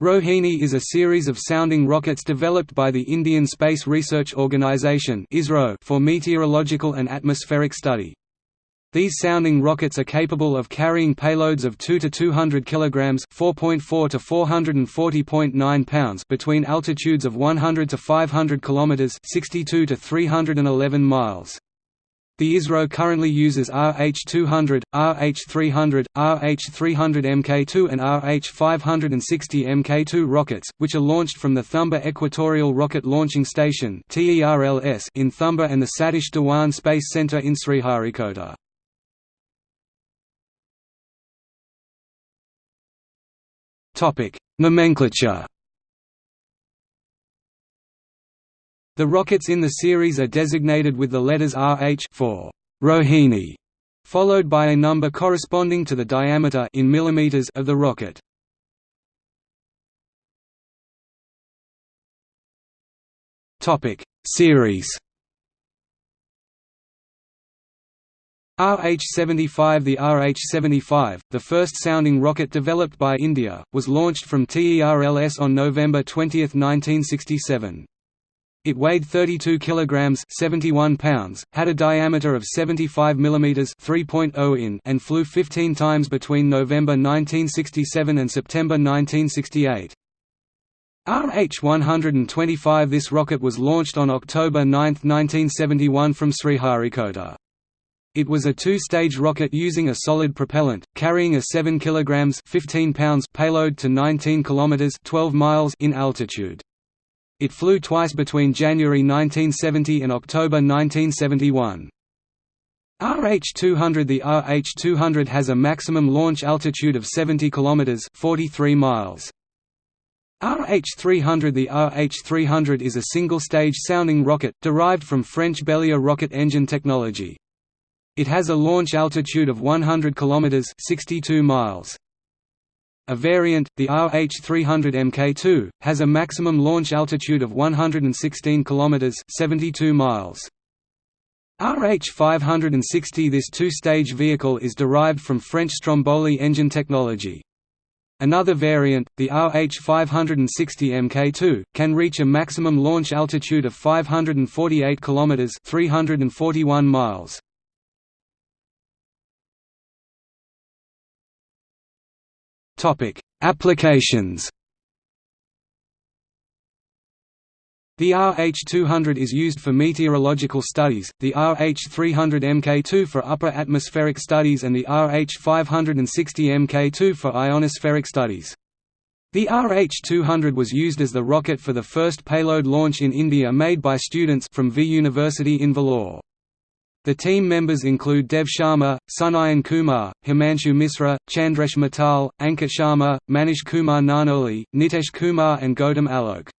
Rohini is a series of sounding rockets developed by the Indian Space Research Organisation for meteorological and atmospheric study. These sounding rockets are capable of carrying payloads of 2 to 200 kilograms, 4.4 to 440.9 pounds between altitudes of 100 to 500 kilometers, 62 to 311 miles. The ISRO currently uses RH-200, RH-300, RH-300 Mk2 and RH-560 Mk2 rockets, which are launched from the Thumba Equatorial Rocket Launching Station in Thumba and the Satish Dhawan Space Center in Sriharikota. Nomenclature The rockets in the series are designated with the letters RH for Rohini, followed by a number corresponding to the diameter in millimeters of the rocket. Topic: Series RH-75 The RH-75, the first sounding rocket developed by India, was launched from TERLS on November 20, 1967. It weighed 32 kilograms, 71 pounds, had a diameter of 75 mm 3.0 in, and flew 15 times between November 1967 and September 1968. RH-125 This rocket was launched on October 9, 1971 from Sriharikota. It was a two-stage rocket using a solid propellant, carrying a 7 kg 15 pounds payload to 19 km 12 miles in altitude. It flew twice between January 1970 and October 1971. RH-200 The RH-200 has a maximum launch altitude of 70 km 43 miles. RH-300 The RH-300 is a single-stage sounding rocket, derived from French Bélier rocket engine technology. It has a launch altitude of 100 km 62 miles. A variant, the RH-300 Mk2, has a maximum launch altitude of 116 km 72 miles. RH-560 This two-stage vehicle is derived from French Stromboli engine technology. Another variant, the RH-560 Mk2, can reach a maximum launch altitude of 548 km 341 miles. Topic: Applications. The RH-200 is used for meteorological studies, the RH-300 Mk2 for upper atmospheric studies and the RH-560 Mk2 for ionospheric studies. The RH-200 was used as the rocket for the first payload launch in India made by students from V University in Vellore. The team members include Dev Sharma, Sunayan Kumar, Himanshu Misra, Chandresh Mittal, Ankit Sharma, Manish Kumar Nanoli, Nitesh Kumar and Gautam Alok.